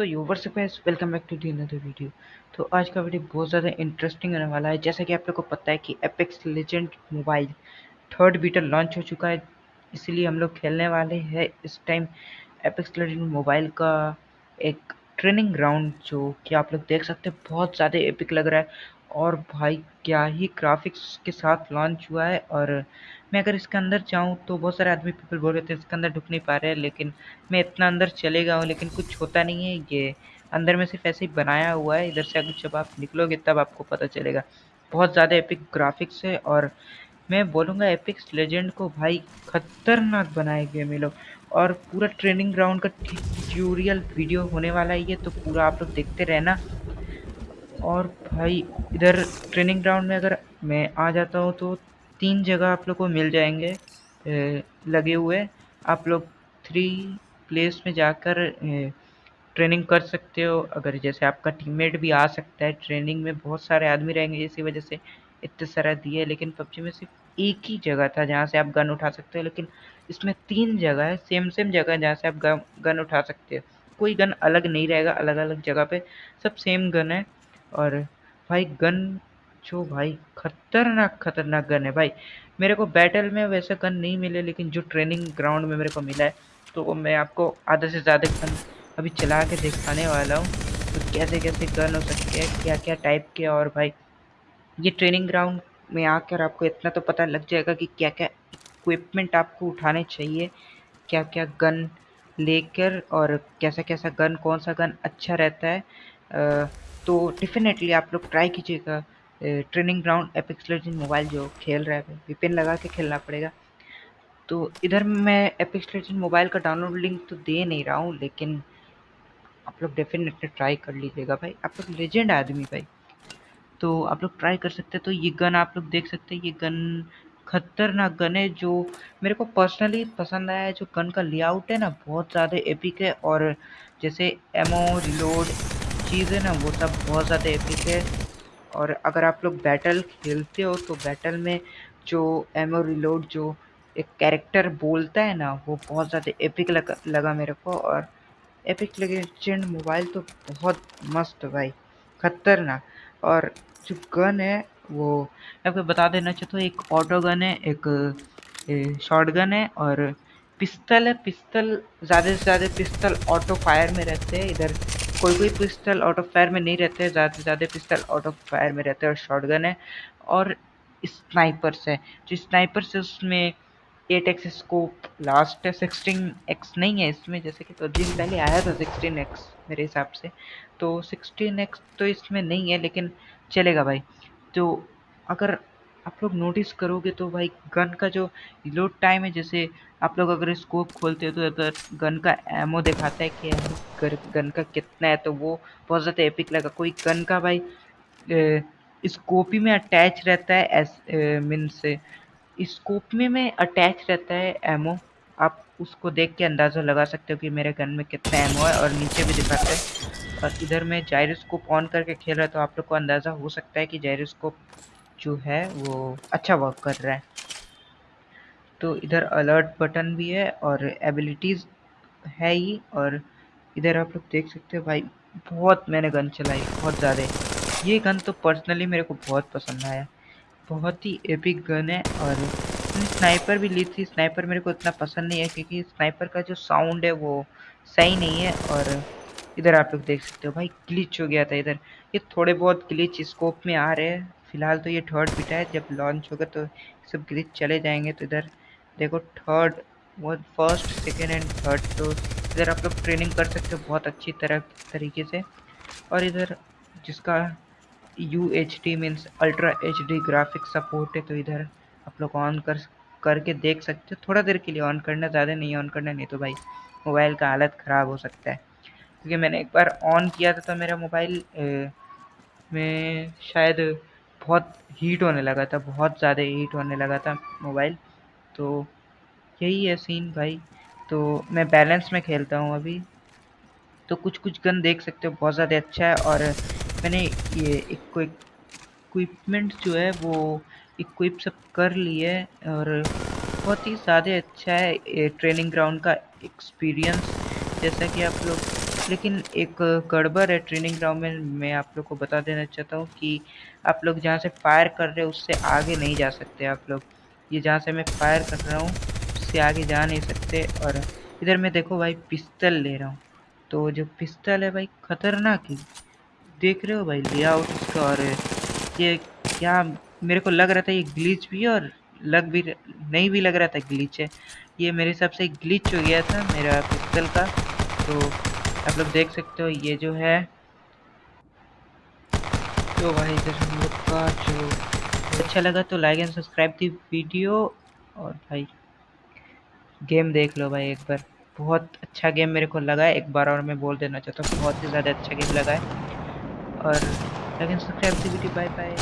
So yours guys welcome back to the another video तो आज का वीडियो बहुत ज़्यादा इंटरेस्टिंग होने वाला है। जैसा कि आप लोग को पता है कि Apex Legend mobile third beta launch हो चुका है। इसीलिए हम लोग खेलने वाले हैं इस टाइम एपेक्स लेजेंड मोबाइल का एक ट्रेनिंग ग्राउंड जो कि आप लोग देख सकते हैं, बहुत ज़्यादा एपिक लग रहा है। और भाई, क्या ही ग्राफिक्स के साथ लॉन्च हुआ है। और मैं अगर इसके अंदर जाऊँ तो बहुत सारे आदमी पीपल बोल रहे थे, इसके अंदर ढुक नहीं पा रहे हैं, लेकिन मैं इतना अंदर चलेगा हूँ, लेकिन कुछ होता नहीं है। ये अंदर में सिर्फ़ ऐसे ही बनाया हुआ है, इधर से अगर जब आप निकलोगे तब आपको पता चलेगा। बहुत ज़्यादा एपिक ग्राफिक्स है और मैं बोलूँगा एपिक्स लेजेंड को भाई खतरनाक बनाए गए ये लोग। और पूरा ट्रेनिंग ग्राउंड का ट्यूटोरियल वीडियो होने वाला ही है तो पूरा आप लोग देखते रहना। और भाई, इधर ट्रेनिंग ग्राउंड में अगर मैं आ जाता हूँ तो तीन जगह आप लोग को मिल जाएँगे लगे हुए। आप लोग थ्री प्लेस में जाकर ट्रेनिंग कर सकते हो। अगर जैसे आपका टीममेट भी आ सकता है ट्रेनिंग में बहुत सारे आदमी रहेंगे, इसी वजह से इतने सारा दिए लेकिन पबजी में सिर्फ़ एक ही जगह था जहाँ से आप गन उठा सकते हो, लेकिन इसमें तीन जगह है सेम सेम जगह जहाँ से आप गन उठा सकते हो। कोई गन अलग नहीं रहेगा अलग अलग जगह पे सब सेम गन है। और भाई गन जो भाई खतरनाक खतरनाक गन है भाई। मेरे को बैटल में वैसे गन नहीं मिले लेकिन जो ट्रेनिंग ग्राउंड में मेरे को मिला है तो वो मैं आपको आधा से ज़्यादा गन अभी चला के दिखाने वाला हूँ। तो कैसे कैसे गन हो सकते हैं क्या क्या टाइप के और भाई ये ट्रेनिंग ग्राउंड में आकर आपको इतना तो पता लग जाएगा कि क्या क्या इक्विपमेंट आपको उठाने चाहिए क्या क्या गन लेकर और कैसा कैसा गन कौन सा गन अच्छा रहता है। आ, तो डेफिनेटली आप लोग ट्राई कीजिएगा। Training ground Apex Legend mobile जो खेल रहा है वीपीएन लगा के खेलना पड़ेगा। तो इधर मैं एपिक्स लेजेंड मोबाइल का डाउनलोड लिंक तो दे नहीं रहा हूँ, लेकिन आप लोग डेफिनेटली ट्राई कर लीजिएगा भाई। आप लोग लेजेंड आदमी भाई। तो आप लोग ट्राई कर सकते हैं। तो ये गन आप लोग देख सकते हैं। ये गन खतरनाक गन है जो मेरे को पर्सनली पसंद आया है। जो गन का लेआउट है ना, बहुत ज़्यादा एपिक है। और जैसे एमओ रिलोड चीज़ है ना, वो सब बहुत ज़्यादा एपिक है। और अगर आप लोग बैटल खेलते हो तो बैटल में जो एमओ रिलोड जो एक कैरेक्टर बोलता है ना वो बहुत ज़्यादा एपिक लगा, लगा मेरे को और एपिक लगे लेजेंड मोबाइल तो बहुत मस्त भाई खतरनाक। और जो गन है वो मैं आपको बता देना चाहता हूँ एक ऑटो गन है एक शॉर्ट गन है और पिस्तल है। पिस्तल ज़्यादा से ज़्यादा पिस्तल ऑटो फायर में रहते हैं। इधर कोई कोई पिस्तल ऑफ़ फायर में नहीं रहते हैं ज़्यादा से ज़्यादा पिस्तल ऑफ़ फायर में रहते हैं और शॉर्ट गन है और स्नाइपर्स है। जो स्नाइपर्स है उसमें एट एक्स स्कोप लास्ट है सिक्सटीन एक्स नहीं है इसमें, जैसे कि पबजी में पहले आया था सिक्सटीन एक्स मेरे हिसाब से तो सिक्सटीन एक्स तो इसमें नहीं है, लेकिन चलेगा भाई। तो अगर आप लोग नोटिस करोगे तो भाई गन का जो लोड टाइम है, जैसे आप लोग अगर स्कोप खोलते हो तो अगर गन का एमओ दिखाता है कि गन का कितना है तो वो बहुत ज़्यादा एपिक लगा। कोई गन का भाई स्कोप में अटैच रहता है एस मीन से। स्कोप में अटैच रहता है एमओ आप उसको देख के अंदाज़ा लगा सकते हो कि मेरे गन में कितना एमओ है और नीचे भी दिखाता है। और इधर में जायरोस्कोप ऑन करके खेल रहा तो आप लोग को अंदाज़ा हो सकता है कि जायरोस्कोप जो है वो अच्छा वर्क कर रहा है। तो इधर अलर्ट बटन भी है और एबिलिटीज़ है ही और इधर आप लोग देख सकते हो भाई, बहुत मैंने गन चलाई, बहुत ज़्यादा। ये गन तो पर्सनली मेरे को बहुत पसंद आया। बहुत ही एपिक गन है और स्नाइपर भी ली थी। स्नाइपर मेरे को इतना पसंद नहीं है क्योंकि स्नाइपर का जो साउंड है वो सही नहीं है और इधर आप लोग देख सकते हो भाई ग्लिच हो गया था इधर। ये थोड़े बहुत ग्लिच स्कोप में आ रहे हैं। फ़िलहाल तो ये थर्ड बिटा है, जब लॉन्च होगा तो सब ग्लिच चले जाएँगे तो इधर देखो थर्ड वो फ़र्स्ट सेकेंड एंड थर्ड तो इधर आप लोग ट्रेनिंग कर सकते हो बहुत अच्छी तरह, तरीके से। और इधर जिसका U H D means ultra H D graphic support है तो इधर आप लोग ऑन कर, करके देख सकते हो। थोड़ा देर के लिए ऑन करना, ज़्यादा नहीं ऑन करना, नहीं तो भाई मोबाइल का हालत ख़राब हो सकता है। क्योंकि मैंने एक बार ऑन किया था तो मेरा मोबाइल में शायद बहुत हीट होने लगा था, बहुत ज़्यादा हीट होने लगा था मोबाइल तो यही है सीन भाई। तो मैं बैलेंस में खेलता हूँ अभी। तो कुछ कुछ गन देख सकते हो, बहुत ज़्यादा अच्छा है। और मैंने ये इक्विपमेंट जो है, वो इक्विप सब कर लिए और बहुत ही ज़्यादा अच्छा है ट्रेनिंग ग्राउंड का एक्सपीरियंस जैसा कि आप लोग लेकिन एक गड़बड़ है ट्रेनिंग ग्राउंड में, मैं आप लोग को बता देना चाहता हूँ कि आप लोग जहाँ से फायर कर रहे हो, उससे आगे नहीं जा सकते आप लोग। ये जहाँ से मैं फायर कर रहा हूँ, उससे आगे जा नहीं सकते और इधर मैं देखो भाई पिस्तल ले रहा हूँ। तो जो पिस्तल है भाई, खतरनाक ही। देख रहे हो भाई लेआउट इसका और ये क्या मेरे को लग रहा था ये ग्लीच भी है और लग भी नहीं भी लग रहा था ग्लीच है। ये मेरे हिसाब से ग्लिच हो गया था मेरा पिस्तल का। तो आप लोग देख सकते हो, ये जो है। तो भाई, इधर हम लोग का जो अच्छा लगा तो like and subscribe the video, और भाई गेम देख लो भाई एक बार। बहुत अच्छा गेम मेरे को लगा है, एक बार और मैं बोल देना चाहता हूँ, बहुत ही ज़्यादा अच्छा गेम लगा है। और like and subscribe the video bye bye